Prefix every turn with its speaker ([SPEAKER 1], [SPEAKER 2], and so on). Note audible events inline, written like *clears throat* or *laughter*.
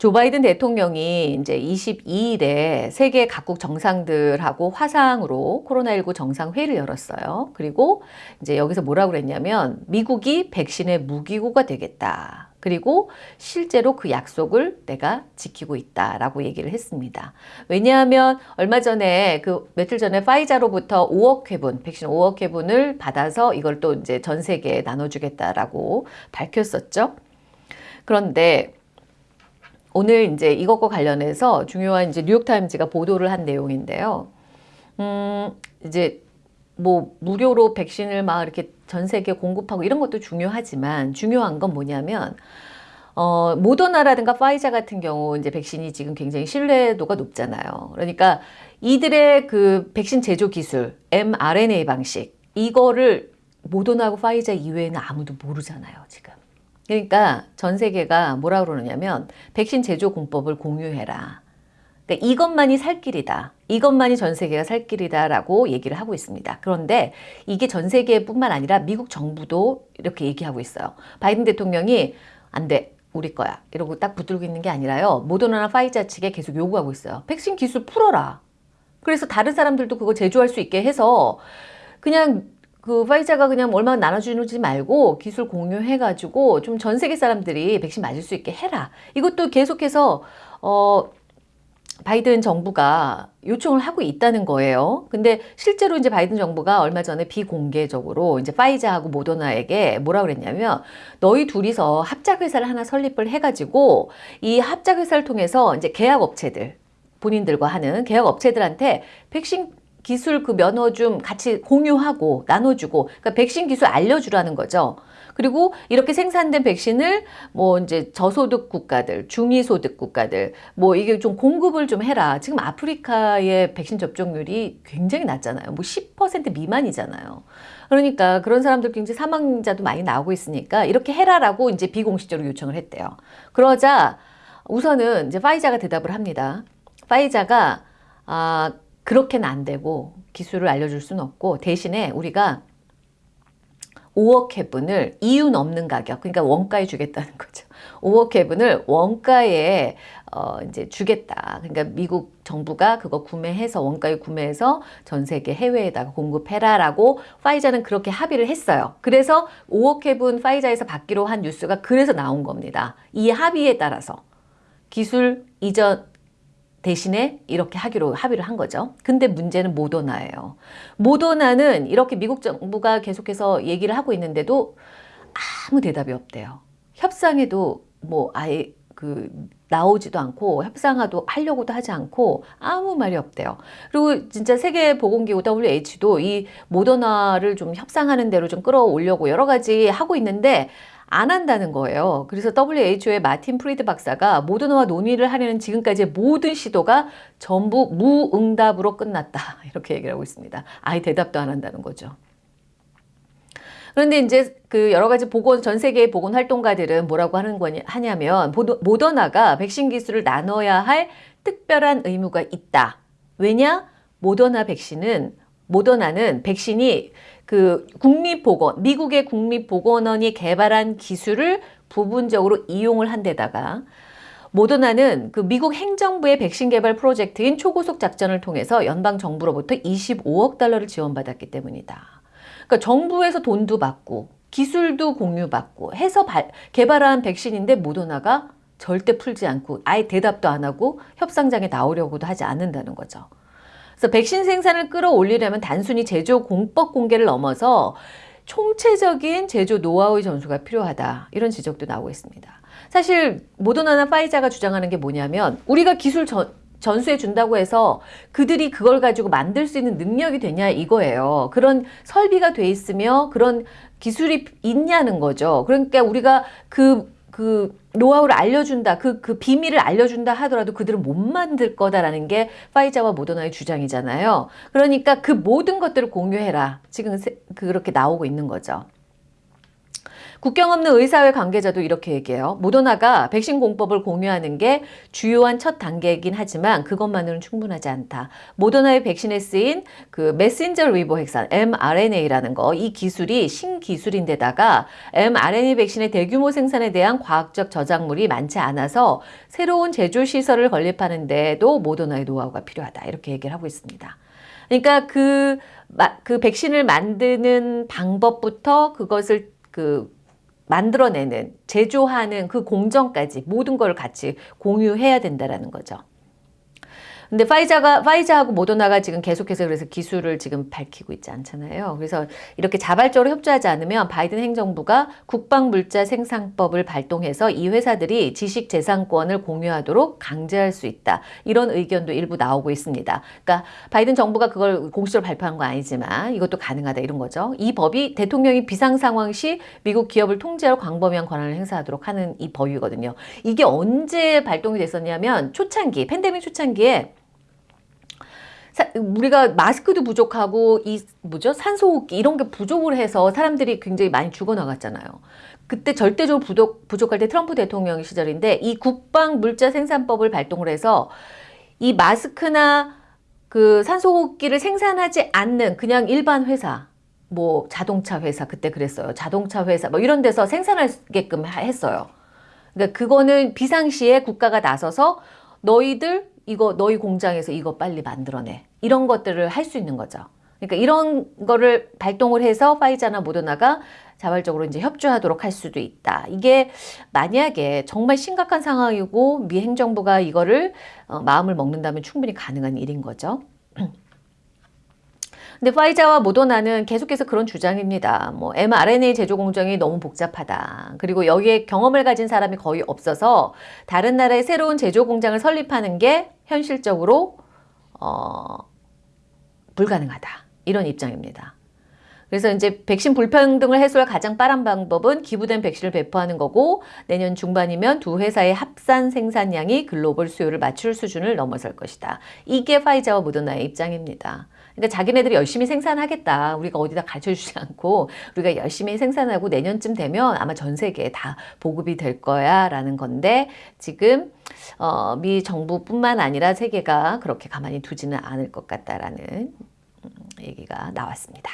[SPEAKER 1] 조 바이든 대통령이 이제 22일에 세계 각국 정상들하고 화상으로 코로나19 정상회의를 열었어요. 그리고 이제 여기서 뭐라고 그랬냐면 미국이 백신의 무기고가 되겠다. 그리고 실제로 그 약속을 내가 지키고 있다라고 얘기를 했습니다. 왜냐하면 얼마 전에 그 며칠 전에 파이자로부터 5억 회분, 백신 5억 회분을 받아서 이걸 또 이제 전 세계에 나눠주겠다라고 밝혔었죠. 그런데 오늘 이제 이것과 관련해서 중요한 이제 뉴욕타임즈가 보도를 한 내용인데요. 음, 이제 뭐 무료로 백신을 막 이렇게 전 세계 공급하고 이런 것도 중요하지만 중요한 건 뭐냐면 어, 모더나라든가 파이자 같은 경우 이제 백신이 지금 굉장히 신뢰도가 높잖아요. 그러니까 이들의 그 백신 제조 기술, mRNA 방식 이거를 모더나하고 파이자 이외에는 아무도 모르잖아요, 지금. 그러니까 전 세계가 뭐라 그러느냐면 백신 제조 공법을 공유해라. 그러니까 이것만이 살 길이다. 이것만이 전 세계가 살 길이다라고 얘기를 하고 있습니다. 그런데 이게 전 세계뿐만 아니라 미국 정부도 이렇게 얘기하고 있어요. 바이든 대통령이 안 돼. 우리 거야. 이러고 딱 붙들고 있는 게 아니라요. 모더나나 파이자 측에 계속 요구하고 있어요. 백신 기술 풀어라. 그래서 다른 사람들도 그거 제조할 수 있게 해서 그냥 그 파이자가 그냥 얼마나 나눠주지 말고 기술 공유해가지고 좀 전 세계 사람들이 백신 맞을 수 있게 해라. 이것도 계속해서 어 바이든 정부가 요청을 하고 있다는 거예요. 근데 실제로 이제 바이든 정부가 얼마 전에 비공개적으로 이제 파이자하고 모더나에게 뭐라 그랬냐면 너희 둘이서 합작 회사를 하나 설립을 해가지고 이 합작 회사를 통해서 이제 계약 업체들 본인들과 하는 계약 업체들한테 백신 기술 그 면허 좀 같이 공유하고 나눠주고 그러니까 백신 기술 알려주라는 거죠. 그리고 이렇게 생산된 백신을 뭐 이제 저소득 국가들, 중위소득 국가들 뭐 이게 좀 공급을 좀 해라. 지금 아프리카의 백신 접종률이 굉장히 낮잖아요. 뭐 10% 미만이잖아요. 그러니까 그런 사람들 굉장히 사망자도 많이 나오고 있으니까 이렇게 해라라고 이제 비공식적으로 요청을 했대요. 그러자 우선은 이제 파이자가 대답을 합니다. 파이자가 아 그렇게는 안 되고 기술을 알려줄 수는 없고 대신에 우리가 5억 회분을 이윤 없는 가격, 그러니까 원가에 주겠다는 거죠. *laughs* 5억 회분을 원가에 어 이제 주겠다. 그러니까 미국 정부가 그거 구매해서 원가에 구매해서 전 세계 해외에다가 공급해라라고 파이자는 그렇게 합의를 했어요. 그래서 5억 회분 파이자에서 받기로 한 뉴스가 그래서 나온 겁니다. 이 합의에 따라서 기술 이전 대신에 이렇게 하기로 합의를 한 거죠. 근데 문제는 모더나예요. 모더나는 이렇게 미국 정부가 계속해서 얘기를 하고 있는데도 아무 대답이 없대요. 협상에도 뭐 아예 그 나오지도 않고 협상하도 하려고도 하지 않고 아무 말이 없대요. 그리고 진짜 세계보건기구 WH도 이 모더나를 좀 협상하는 대로 좀 끌어올려고 여러 가지 하고 있는데 안 한다는 거예요. 그래서 WHO의 마틴 프리드 박사가 모더나와 논의를 하려는 지금까지의 모든 시도가 전부 무응답으로 끝났다. *laughs* 이렇게 얘기를 하고 있습니다. 아예 대답도 안 한다는 거죠. 그런데 이제 그 여러 가지 보건 전 세계의 보건 활동가들은 뭐라고 하는 거냐 하냐면 모더나가 백신 기술을 나눠야 할 특별한 의무가 있다. 왜냐? 모더나 백신은 모더나는 백신이 그 국립보건, 미국의 국립보건원이 개발한 기술을 부분적으로 이용을 한 데다가 모더나는 그 미국 행정부의 백신 개발 프로젝트인 초고속 작전을 통해서 연방 정부로부터 25억 달러를 지원받았기 때문이다. 그러니까 정부에서 돈도 받고 기술도 공유받고 해서 발, 개발한 백신인데 모더나가 절대 풀지 않고 아예 대답도 안 하고 협상장에 나오려고도 하지 않는다는 거죠. 그래서 백신 생산을 끌어올리려면 단순히 제조 공법 공개를 넘어서 총체적인 제조 노하우의 전수가 필요하다. 이런 지적도 나오고 있습니다. 사실 모더나나 파이자가 주장하는 게 뭐냐면 우리가 기술 전, 전수해 준다고 해서 그들이 그걸 가지고 만들 수 있는 능력이 되냐 이거예요. 그런 설비가 돼 있으며 그런 기술이 있냐는 거죠. 그러니까 우리가 그 그 노하우를 알려준다, 그, 그 비밀을 알려준다 하더라도 그들은 못 만들 거다라는 게 파이자와 모더나의 주장이잖아요. 그러니까 그 모든 것들을 공유해라. 지금 그렇게 나오고 있는 거죠. 국경 없는 의사회 관계자도 이렇게 얘기해요. 모더나가 백신 공법을 공유하는 게 주요한 첫 단계이긴 하지만 그것만으로는 충분하지 않다. 모더나의 백신에 쓰인 그 메신저 리보 핵산 mRNA라는 거 이 기술이 신기술인데다가 mRNA 백신의 대규모 생산에 대한 과학적 저작물이 많지 않아서 새로운 제조 시설을 건립하는데도 모더나의 노하우가 필요하다. 이렇게 얘기를 하고 있습니다. 그러니까 그, 그 백신을 만드는 방법부터 그것을 그 만들어내는 제조하는 그 공정까지 모든 걸 같이 공유해야 된다라는 거죠. 근데 파이자가 파이자하고 모더나가 지금 계속해서 그래서 기술을 지금 밝히고 있지 않잖아요. 그래서 이렇게 자발적으로 협조하지 않으면 바이든 행정부가 국방물자 생산법을 발동해서 이 회사들이 지식재산권을 공유하도록 강제할 수 있다. 이런 의견도 일부 나오고 있습니다. 그러니까 바이든 정부가 그걸 공식적으로 발표한 건 아니지만 이것도 가능하다 이런 거죠. 이 법이 대통령이 비상 상황 시 미국 기업을 통제할 광범위한 권한을 행사하도록 하는 이 법이거든요. 이게 언제 발동이 됐었냐면 초창기 팬데믹 초창기에 우리가 마스크도 부족하고 이 뭐죠 산소호흡기 이런 게 부족을 해서 사람들이 굉장히 많이 죽어나갔잖아요. 그때 절대적으로 부족, 부족할 때 트럼프 대통령 시절인데 이 국방 물자 생산법을 발동을 해서 이 마스크나 그 산소호흡기를 생산하지 않는 그냥 일반 회사 뭐 자동차 회사 그때 그랬어요. 자동차 회사 뭐 이런 데서 생산하게끔 했어요. 그러니까 그거는 비상시에 국가가 나서서 너희들 이거 너희 공장에서 이거 빨리 만들어내. 이런 것들을 할 수 있는 거죠. 그러니까 이런 거를 발동을 해서 파이자나 모더나가 자발적으로 이제 협조하도록 할 수도 있다. 이게 만약에 정말 심각한 상황이고 미 행정부가 이거를 어, 마음을 먹는다면 충분히 가능한 일인 거죠. *clears throat* 근데 파이자와 모더나는 계속해서 그런 주장입니다. 뭐 mRNA 제조 공정이 너무 복잡하다. 그리고 여기에 경험을 가진 사람이 거의 없어서 다른 나라의 새로운 제조 공장을 설립하는 게 현실적으로 어, 불가능하다. 이런 입장입니다. 그래서 이제 백신 불평등을 해소할 가장 빠른 방법은 기부된 백신을 배포하는 거고 내년 중반이면 두 회사의 합산 생산량이 글로벌 수요를 맞출 수준을 넘어설 것이다. 이게 파이자와 모더나의 입장입니다. 그러니까 자기네들이 열심히 생산하겠다. 우리가 어디다 가르쳐주지 *laughs* 않고 우리가 열심히 생산하고 내년쯤 되면 아마 전 세계에 다 보급이 될 거야 라는 건데 지금 어, 미 정부뿐만 아니라 세계가 그렇게 가만히 두지는 않을 것 같다라는 음, 얘기가 나왔습니다.